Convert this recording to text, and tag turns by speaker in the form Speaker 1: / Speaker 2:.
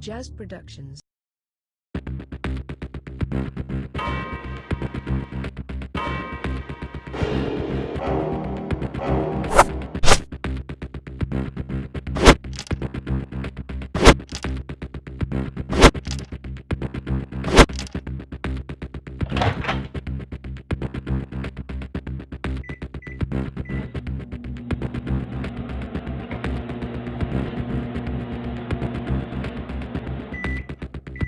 Speaker 1: Jazz Productions.